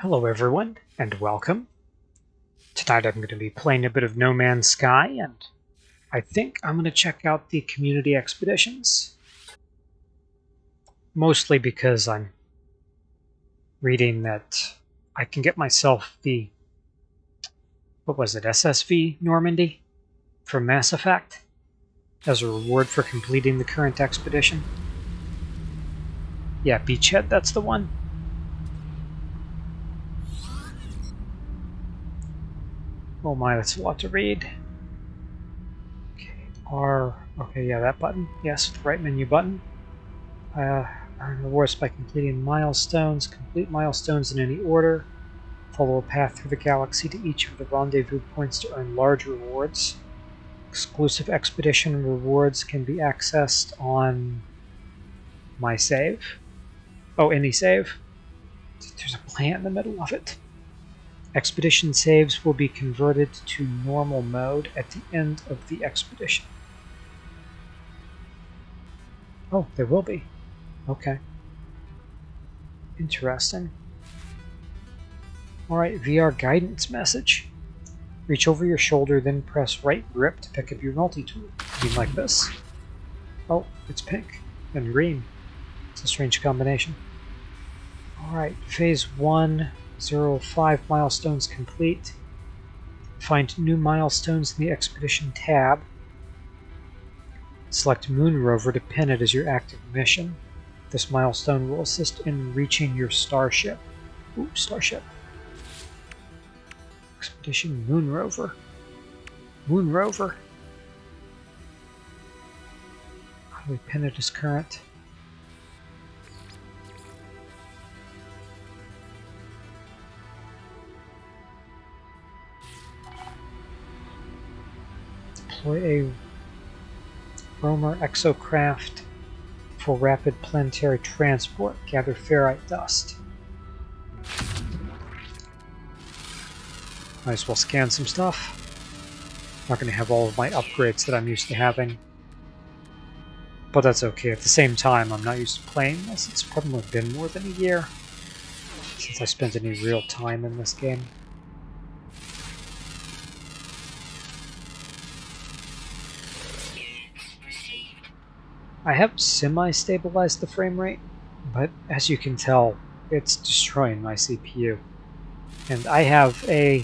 Hello everyone, and welcome. Tonight I'm going to be playing a bit of No Man's Sky, and I think I'm going to check out the community expeditions. Mostly because I'm reading that I can get myself the, what was it, SSV Normandy from Mass Effect as a reward for completing the current expedition. Yeah, Beachhead, that's the one. Oh my, that's a lot to read. Okay, R, okay, yeah, that button. Yes, right menu button. Uh, earn rewards by completing milestones. Complete milestones in any order. Follow a path through the galaxy to each of the rendezvous points to earn large rewards. Exclusive expedition rewards can be accessed on my save. Oh, any save? There's a plant in the middle of it. Expedition saves will be converted to normal mode at the end of the expedition. Oh, there will be. Okay. Interesting. Alright, VR guidance message. Reach over your shoulder, then press right grip to pick up your multi-tool. You like this? Oh, it's pink and green. It's a strange combination. Alright, phase one Zero five milestones complete. Find new milestones in the Expedition tab. Select Moon Rover to pin it as your active mission. This milestone will assist in reaching your starship. Ooh, starship. Expedition Moon Rover. Moon Rover. How do we pin it as current? Deploy a roamer exocraft for rapid planetary transport. Gather ferrite dust. Might as well scan some stuff. Not going to have all of my upgrades that I'm used to having. But that's okay. At the same time, I'm not used to playing this. It's probably been more than a year since I spent any real time in this game. I have semi-stabilized the frame rate, but as you can tell, it's destroying my CPU. And I have a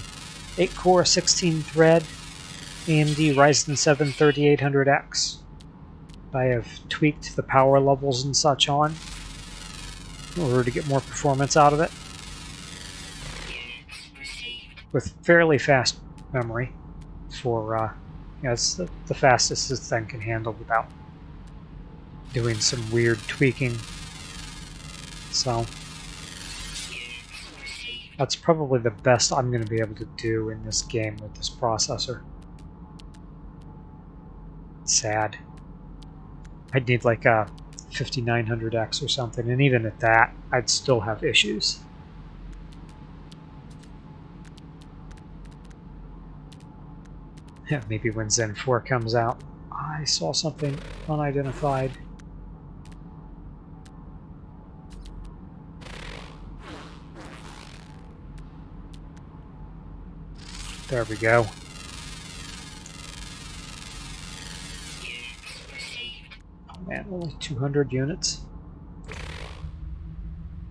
8-core, 16-thread AMD Ryzen 7 3800X. I have tweaked the power levels and such on in order to get more performance out of it. With fairly fast memory for, uh, yeah, it's the, the fastest this thing can handle without doing some weird tweaking. So that's probably the best I'm going to be able to do in this game with this processor. Sad. I'd need like a 5900X or something, and even at that, I'd still have issues. Yeah, maybe when Zen 4 comes out. I saw something unidentified. There we go. Man, only 200 units.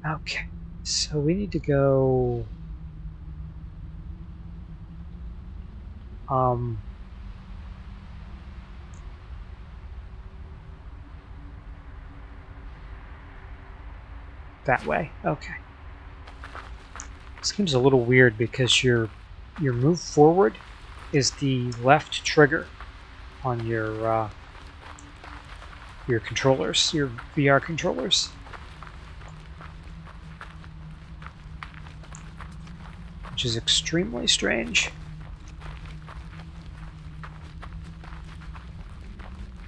Okay, so we need to go... Um... That way, okay. Seems a little weird because you're your move forward is the left trigger on your uh, your controllers, your VR controllers. Which is extremely strange.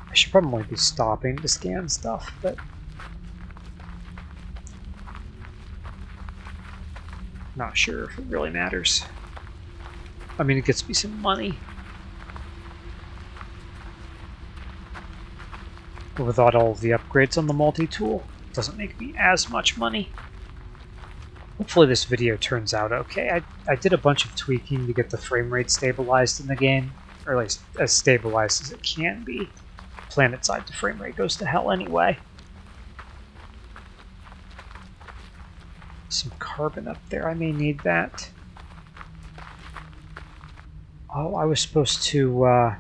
I should probably be stopping to scan stuff, but not sure if it really matters. I mean, it gets me some money. But without all the upgrades on the multi-tool, it doesn't make me as much money. Hopefully this video turns out okay. I, I did a bunch of tweaking to get the frame rate stabilized in the game, or at least as stabilized as it can be. Planet side, the frame rate goes to hell anyway. Some carbon up there, I may need that. Oh, I was supposed to, uh,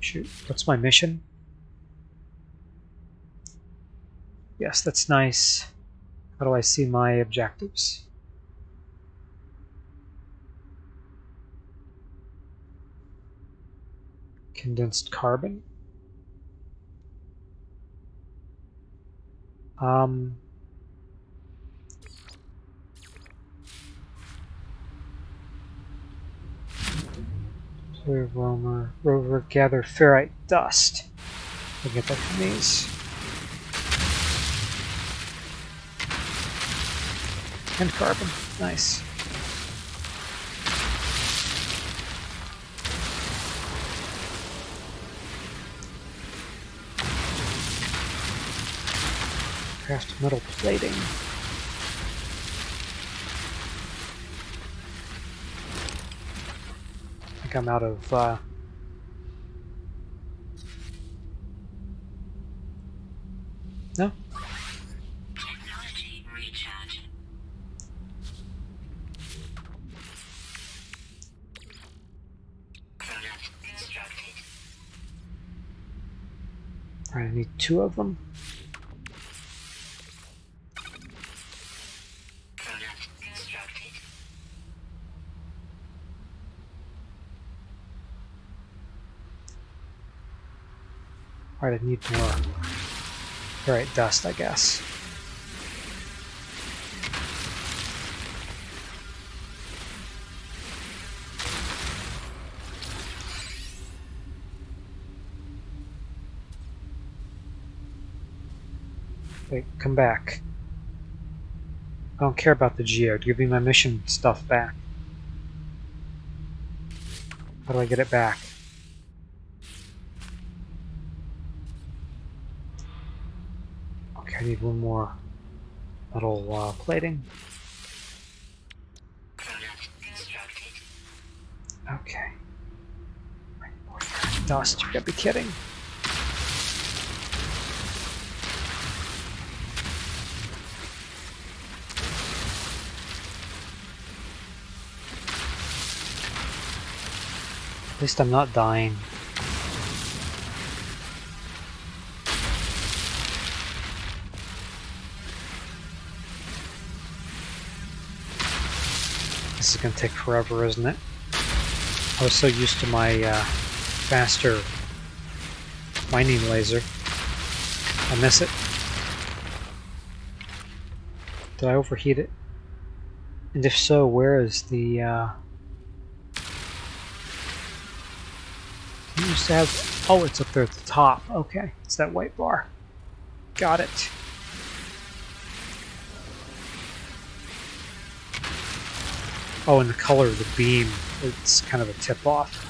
shoot, what's my mission? Yes, that's nice. How do I see my objectives? Condensed carbon. Um, Clear roamer, rover, gather ferrite dust. I get that from these. And carbon. Nice. Craft metal plating. Think I'm out of uh, No? Technology recharge. Alright, I need two of them. Alright, I need more. Alright, dust, I guess. Wait, come back. I don't care about the geode. Give me my mission stuff back. How do I get it back? Okay, I need one more metal uh, plating. Okay. Dust, you gotta be kidding. At least I'm not dying. Is gonna take forever, isn't it? I was so used to my uh, faster mining laser. I miss it. Did I overheat it? And if so, where is the... Uh... You used to have... Oh, it's up there at the top. Okay, it's that white bar. Got it. Oh, and the color of the beam, it's kind of a tip-off.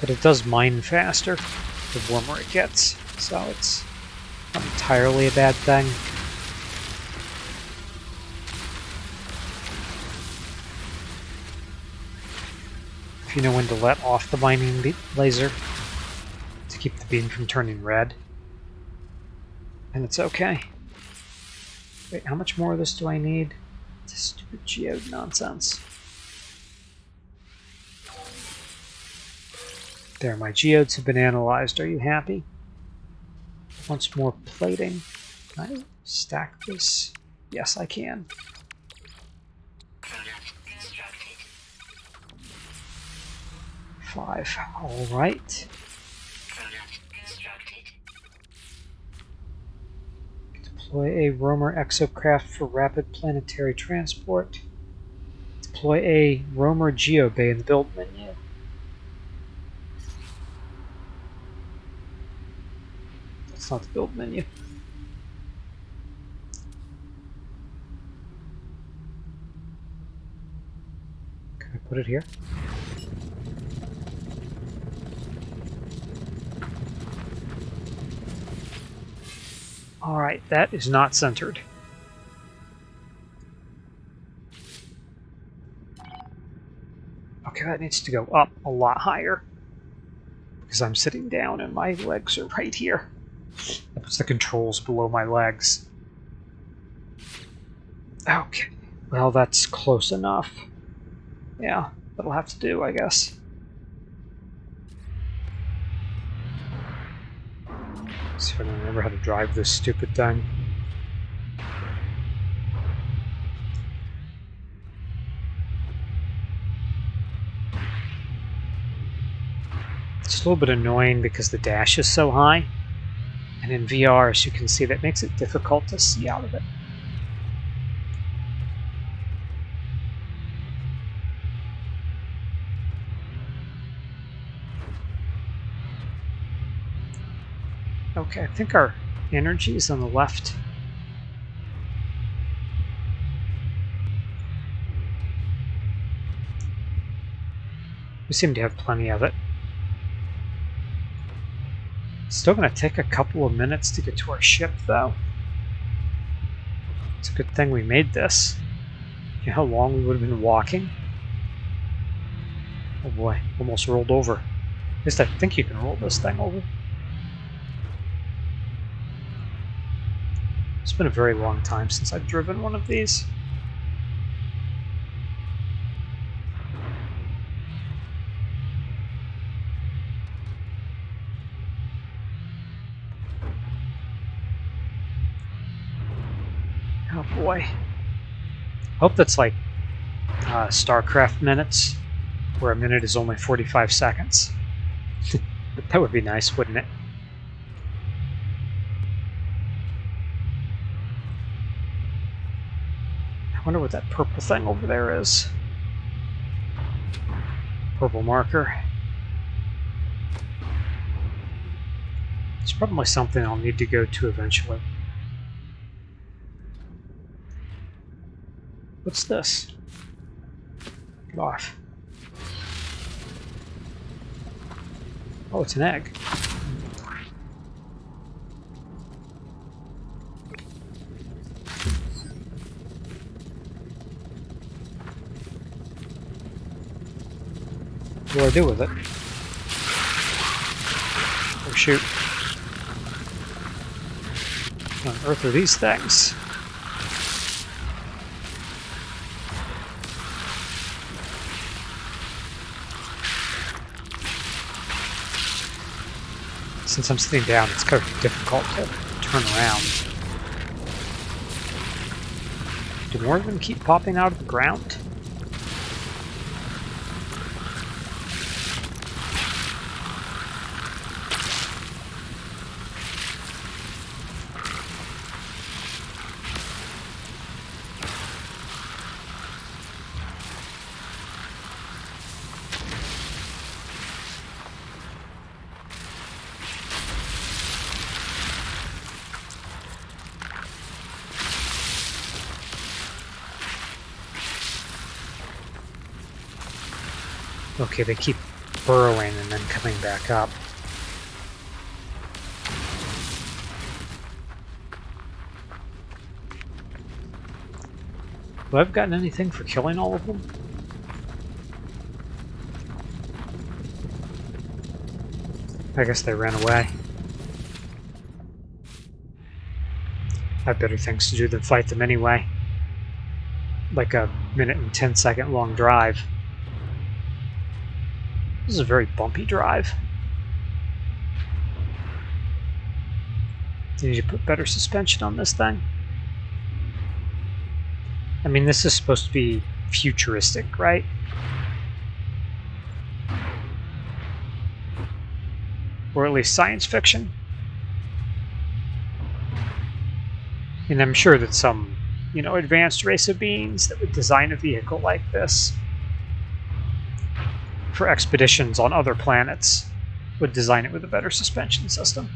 But it does mine faster the warmer it gets, so it's not entirely a bad thing. You know when to let off the mining laser to keep the beam from turning red, and it's okay. Wait, how much more of this do I need? This stupid geode nonsense. There, my geodes have been analyzed. Are you happy? Once more plating. Can I stack this? Yes, I can. Five. All right. Deploy a roamer exocraft for rapid planetary transport. Deploy a roamer geobay in the build menu. That's not the build menu. Can I put it here? Alright, that is not centered. Okay, that needs to go up a lot higher. Because I'm sitting down and my legs are right here. That puts the controls below my legs. Okay, well that's close enough. Yeah, that'll have to do, I guess. See if I can remember how to drive this stupid thing. It's a little bit annoying because the dash is so high. And in VR, as you can see, that makes it difficult to see out of it. Okay, I think our energy is on the left. We seem to have plenty of it. Still going to take a couple of minutes to get to our ship, though. It's a good thing we made this. You know how long we would have been walking? Oh boy, almost rolled over. At least I think you can roll this thing over. Been a very long time since I've driven one of these. Oh boy. Hope that's like uh, StarCraft minutes, where a minute is only 45 seconds. that would be nice, wouldn't it? Wonder what that purple thing over there is. Purple marker. It's probably something I'll need to go to eventually. What's this? Get off. Oh, it's an egg. Do I do with it? Oh shoot. What on earth are these things? Since I'm sitting down, it's kind of difficult to turn around. Do more of them keep popping out of the ground? Okay, they keep burrowing and then coming back up. Have I gotten anything for killing all of them? I guess they ran away. I have better things to do than fight them anyway. Like a minute and ten second long drive. This is a very bumpy drive. You need to put better suspension on this thing. I mean, this is supposed to be futuristic, right? Or at least science fiction. And I'm sure that some, you know, advanced race of beings that would design a vehicle like this for expeditions on other planets would design it with a better suspension system.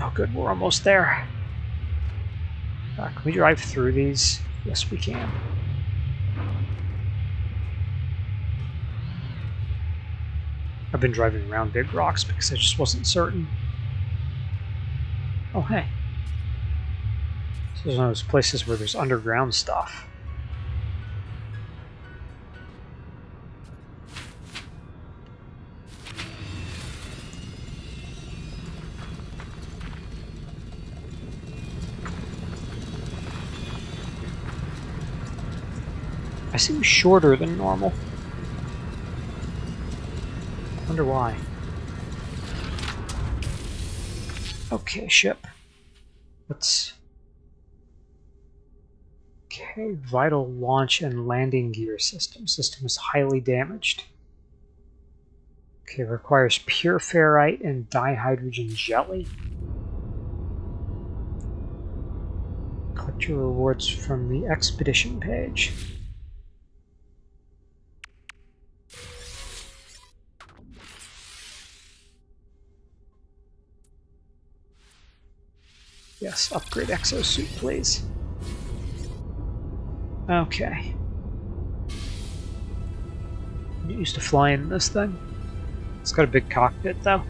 Oh good, we're almost there. Uh, can we drive through these? Yes, we can. I've been driving around big rocks because I just wasn't certain. Oh, hey. This is one of those places where there's underground stuff. I seem shorter than normal. Wonder why. Okay, ship. Let's. Okay, vital launch and landing gear system. System is highly damaged. Okay, requires pure ferrite and dihydrogen jelly. Collect your rewards from the expedition page. Yes, upgrade exosuit, please. Okay. I'm used to flying this thing. It's got a big cockpit, though.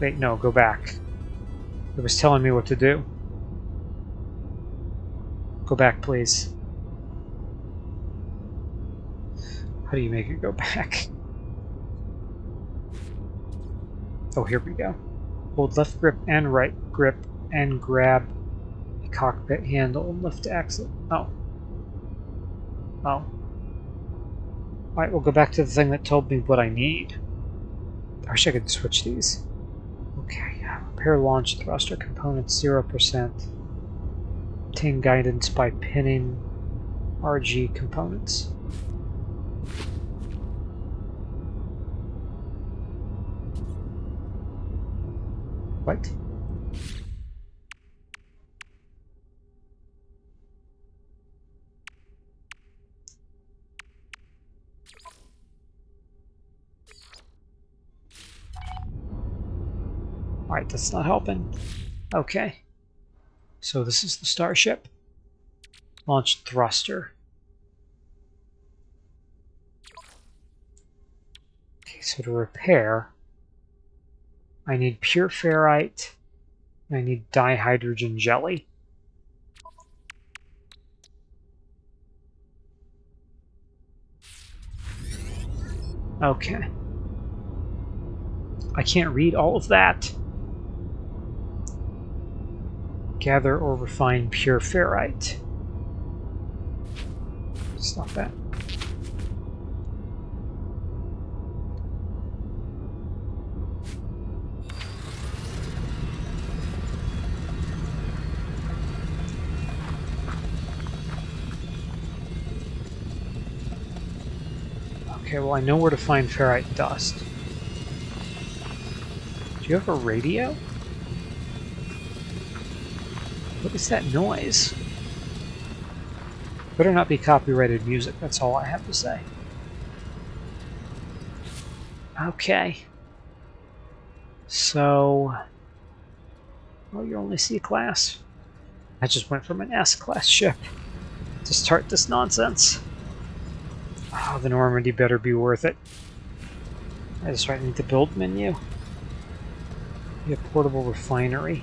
Wait, no, go back. It was telling me what to do. Go back, please. How do you make it go back? Oh, here we go. Hold left grip and right grip and grab the cockpit handle and lift to exit. Oh. Oh. Alright, we'll go back to the thing that told me what I need. I wish I could switch these. Okay, yeah. Repair launch thruster components 0%. Obtain guidance by pinning RG components. What? Alright, that's not helping. Okay. So this is the starship. Launch thruster. Okay, so to repair, I need pure ferrite. I need dihydrogen jelly. Okay. I can't read all of that. Gather or refine pure ferrite. Stop that. Okay, well I know where to find ferrite dust. Do you have a radio? What is that noise? Better not be copyrighted music, that's all I have to say. Okay. So... Well, you're only C-class. I just went from an S-class ship to start this nonsense. Oh, the Normandy better be worth it. I just right need the build menu. Be a portable refinery.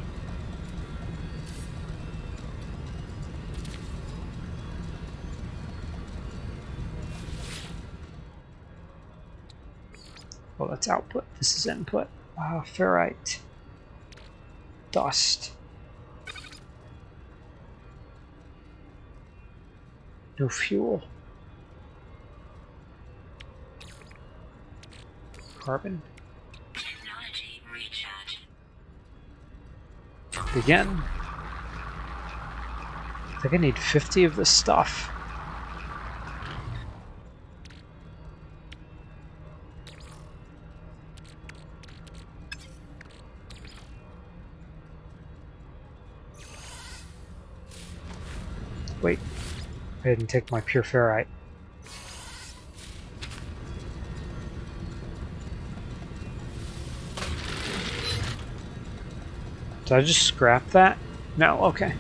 Well, that's output. This is input. Ah, ferrite. Dust. No fuel. Carbon. Technology recharge. Begin. I think I need 50 of this stuff. Wait, I didn't take my pure ferrite. Did I just scrap that? No, okay.